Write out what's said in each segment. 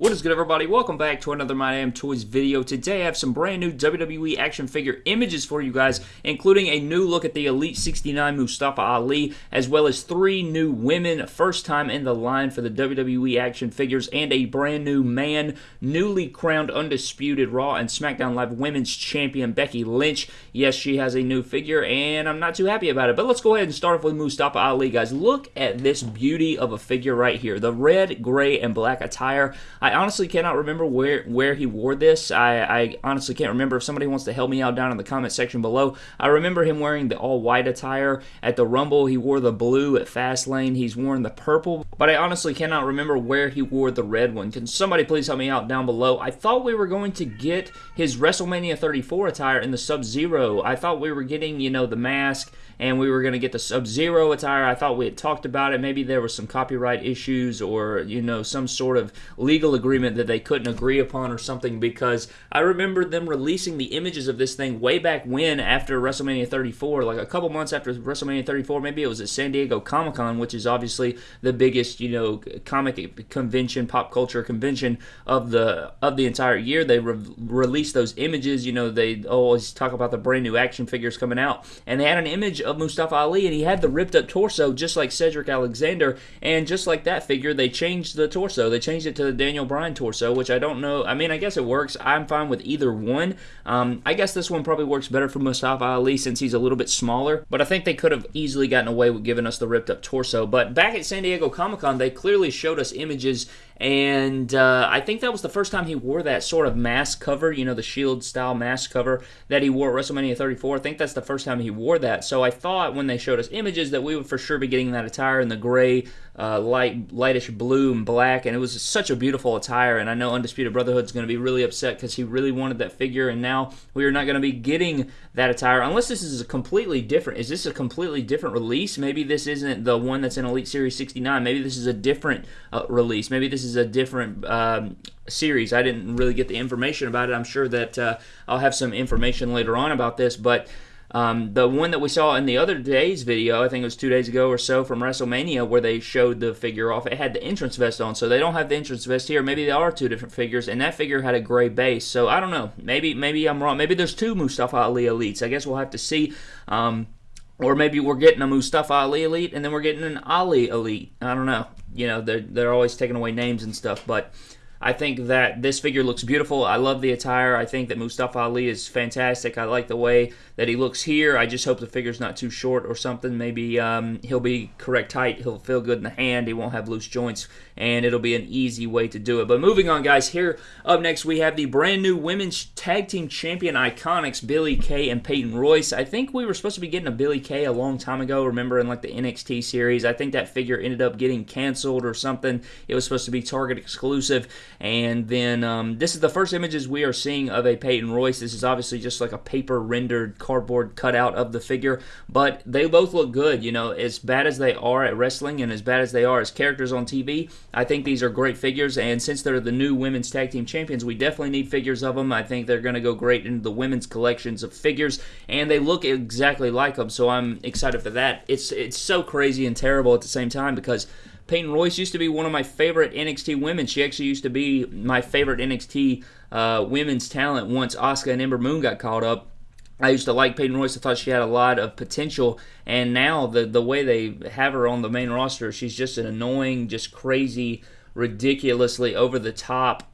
What is good everybody? Welcome back to another My Damn Toys video. Today I have some brand new WWE action figure images for you guys, including a new look at the Elite 69 Mustafa Ali, as well as three new women, first time in the line for the WWE action figures, and a brand new man, newly crowned Undisputed Raw and SmackDown Live Women's Champion Becky Lynch. Yes, she has a new figure, and I'm not too happy about it, but let's go ahead and start off with Mustafa Ali, guys. Look at this beauty of a figure right here. The red, gray, and black attire. I honestly cannot remember where where he wore this. I, I honestly can't remember. If somebody wants to help me out down in the comment section below, I remember him wearing the all white attire at the Rumble. He wore the blue at Fastlane. He's worn the purple, but I honestly cannot remember where he wore the red one. Can somebody please help me out down below? I thought we were going to get his WrestleMania 34 attire in the Sub Zero. I thought we were getting you know the mask and we were going to get the Sub Zero attire. I thought we had talked about it. Maybe there was some copyright issues or you know some sort of legal agreement that they couldn't agree upon or something because I remember them releasing the images of this thing way back when after WrestleMania 34, like a couple months after WrestleMania 34, maybe it was at San Diego Comic Con, which is obviously the biggest, you know, comic convention, pop culture convention of the of the entire year. They re- released those images, you know, they always talk about the brand new action figures coming out, and they had an image of Mustafa Ali, and he had the ripped up torso just like Cedric Alexander, and just like that figure, they changed the torso. They changed it to the Daniel Bryan torso, which I don't know. I mean, I guess it works. I'm fine with either one. Um, I guess this one probably works better for Mustafa Ali since he's a little bit smaller, but I think they could have easily gotten away with giving us the ripped up torso. But back at San Diego Comic Con, they clearly showed us images and uh, I think that was the first time he wore that sort of mask cover, you know, the Shield style mask cover that he wore at WrestleMania 34. I think that's the first time he wore that. So I thought when they showed us images that we would for sure be getting that attire in the gray, uh, light, lightish blue and black, and it was such a beautiful attire. And I know Undisputed Brotherhood is going to be really upset because he really wanted that figure, and now we are not going to be getting that attire unless this is a completely different. Is this a completely different release? Maybe this isn't the one that's in Elite Series 69. Maybe this is a different uh, release. Maybe this is is a different um, series. I didn't really get the information about it. I'm sure that uh, I'll have some information later on about this, but. Um, the one that we saw in the other day's video, I think it was two days ago or so from WrestleMania, where they showed the figure off, it had the entrance vest on. So they don't have the entrance vest here. Maybe they are two different figures, and that figure had a gray base. So I don't know. Maybe maybe I'm wrong. Maybe there's two Mustafa Ali elites. I guess we'll have to see. Um, or maybe we're getting a Mustafa Ali elite, and then we're getting an Ali elite. I don't know you know they're they're always taking away names and stuff, but I think that this figure looks beautiful. I love the attire. I think that Mustafa Ali is fantastic. I like the way that he looks here. I just hope the figure's not too short or something. Maybe um, he'll be correct height. He'll feel good in the hand. He won't have loose joints, and it'll be an easy way to do it. But moving on, guys, here up next we have the brand new Women's Tag Team Champion IIconics, Billie Kay and Peyton Royce. I think we were supposed to be getting a Billie Kay a long time ago. Remember in like the NXT series? I think that figure ended up getting canceled or something. It was supposed to be Target exclusive and then um, this is the first images we are seeing of a Peyton Royce. This is obviously just like a paper rendered cardboard cutout of the figure, but they both look good. You know, as bad as they are at wrestling and as bad as they are as characters on TV, I think these are great figures. And since they're the new women's tag team champions, we definitely need figures of them. I think they're going to go great into the women's collections of figures, and they look exactly like them. So I'm excited for that. It's it's so crazy and terrible at the same time because Peyton Royce used to be one of my favorite NXT women. She actually used to be my favorite NXT uh, women's talent once Asuka and Ember Moon got caught up. I used to like Peyton Royce. I thought she had a lot of potential, and now the the way they have her on the main roster, she's just an annoying, just crazy, ridiculously over the top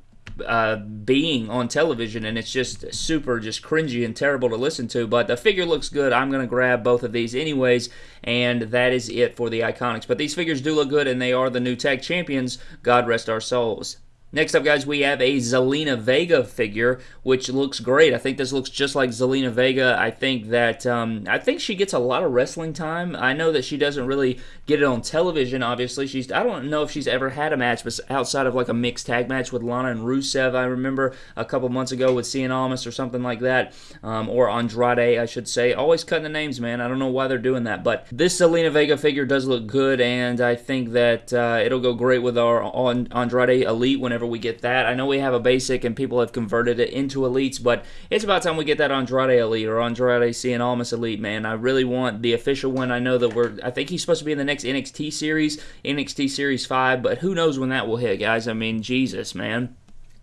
uh, being on television, and it's just super, just cringy and terrible to listen to. But the figure looks good. I'm going to grab both of these anyways, and that is it for the IIconics. But these figures do look good, and they are the new tag champions. God rest our souls. Next up, guys, we have a Zelina Vega figure, which looks great. I think this looks just like Zelina Vega. I think that um, I think she gets a lot of wrestling time. I know that she doesn't really get it on television. Obviously, she's I don't know if she's ever had a match, but outside of like a mixed tag match with Lana and Rusev, I remember a couple months ago with Cien Almas or something like that, um, or Andrade, I should say. Always cutting the names, man. I don't know why they're doing that, but this Zelina Vega figure does look good, and I think that uh, it'll go great with our Andrade Elite whenever whenever we get that. I know we have a basic and people have converted it into elites, but it's about time we get that Andrade Elite or Andrade Cien Almas Elite, man. I really want the official one. I know that we're, I think he's supposed to be in the next NXT series, NXT Series 5, but who knows when that will hit, guys. I mean, Jesus, man.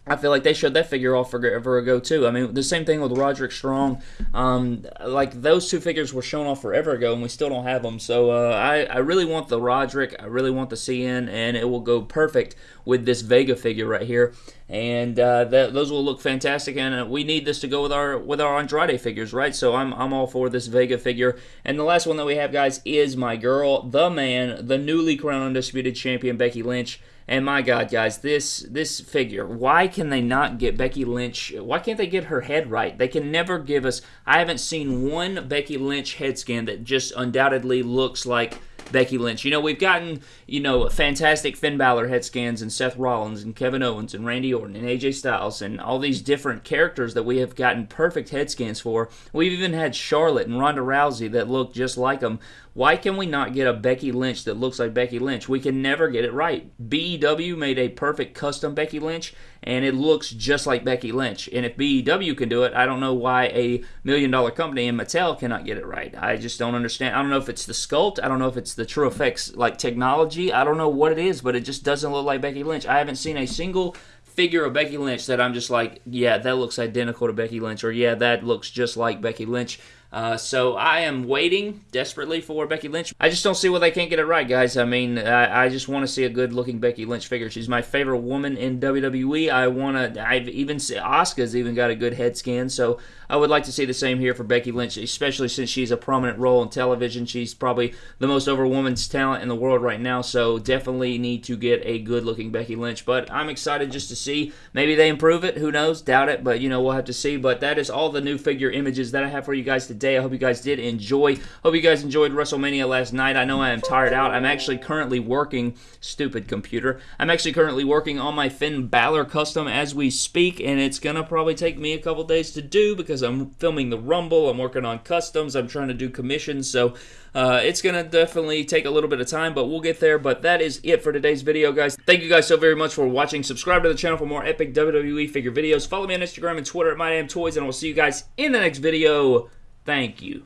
I feel like they showed that figure off forever ago too. I mean, the same thing with Roderick Strong. Um, like those two figures were shown off forever ago, and we still don't have them. So uh, I, I really want the Roderick. I really want the Cien, and it will go perfect with this Vega figure right here. And uh, that, those will look fantastic. And uh, we need this to go with our with our Andrade figures, right? So I'm I'm all for this Vega figure. And the last one that we have, guys, is my girl, the man, the newly crowned undisputed champion Becky Lynch. And my God, guys, this this figure. Why can they not get Becky Lynch? Why can't they get her head right? They can never give us. I haven't seen one Becky Lynch head scan that just undoubtedly looks like Becky Lynch. You know, we've gotten, you know, fantastic Finn Balor head scans and Seth Rollins and Kevin Owens and Randy Orton and AJ Styles and all these different characters that we have gotten perfect head scans for. We've even had Charlotte and Ronda Rousey that look just like them. Why can we not get a Becky Lynch that looks like Becky Lynch? We can never get it right. BEW made a perfect custom Becky Lynch, and it looks just like Becky Lynch. And if BEW can do it, I don't know why a million dollar company in Mattel cannot get it right. I just don't understand. I don't know if it's the sculpt. I don't know if it's the TrueFX like technology. I don't know what it is, but it just doesn't look like Becky Lynch. I haven't seen a single figure of Becky Lynch that I'm just like, yeah, that looks identical to Becky Lynch, or yeah, that looks just like Becky Lynch. Uh, so I am waiting desperately for Becky Lynch. I just don't see why they can't get it right, guys. I mean, I, I just want to see a good-looking Becky Lynch figure. She's my favorite woman in WWE. I want to. I've even Asuka's even got a good head scan, so I would like to see the same here for Becky Lynch, especially since she's a prominent role in television. She's probably the most over woman's talent in the world right now, so definitely need to get a good-looking Becky Lynch. But I'm excited just to see. Maybe they improve it. Who knows? Doubt it, but you know we'll have to see. But that is all the new figure images that I have for you guys today today. I hope you guys did enjoy. Hope you guys enjoyed WrestleMania last night. I know I am tired out. I'm actually currently working, stupid computer. I'm actually currently working on my Finn Balor custom as we speak, and it's going to probably take me a couple days to do because I'm filming the Rumble. I'm working on customs. I'm trying to do commissions. So uh, it's going to definitely take a little bit of time, but we'll get there. But that is it for today's video, guys. Thank you guys so very much for watching. Subscribe to the channel for more epic WWE figure videos. Follow me on Instagram and Twitter at MyDamnToys, and I will see you guys in the next video. Thank you.